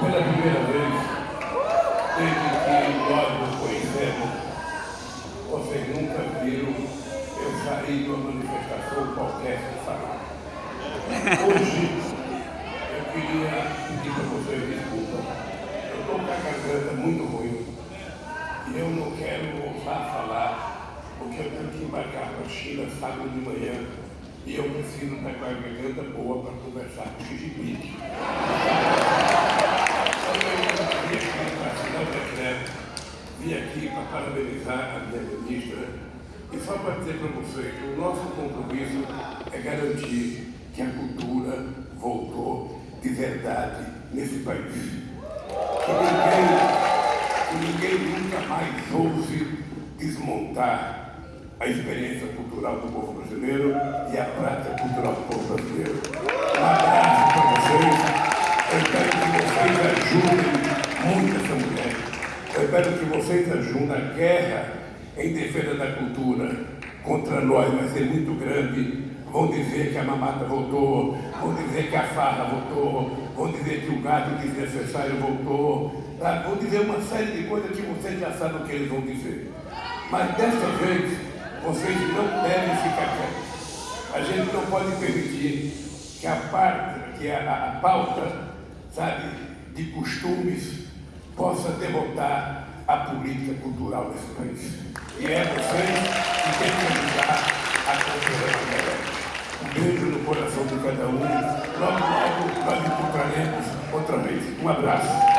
pela primeira vez, desde que nós nos conhecemos, vocês nunca viram eu sair de uma manifestação qualquer sem falar. Hoje, eu queria pedir para vocês desculpa. Eu estou com a garganta muito ruim e eu não quero ousar falar, porque eu tenho que embarcar para a China sábado de manhã e eu preciso estar com a garganta boa para conversar com o Xi parabenizar a ministra e só para dizer para vocês que o nosso compromisso é garantir que a cultura voltou de verdade nesse país. Que ninguém, que ninguém nunca mais ouse desmontar a experiência cultural do povo brasileiro e a prática cultural do povo brasileiro. Eu que vocês ajudem a guerra em defesa da cultura contra nós vai ser muito grande. Vão dizer que a mamata voltou, vão dizer que a farra voltou, vão dizer que o gado desnecessário voltou, tá? vão dizer uma série de coisas que vocês já sabem o que eles vão dizer. Mas dessa vez, vocês não devem ficar quietos. A gente não pode permitir que a parte, que a, a pauta, sabe, de costumes possa derrotar a política cultural desse país. E é vocês que têm que ajudar a cultura Um beijo no coração de cada um. Logo, logo, nós encontraremos outra vez. Um abraço.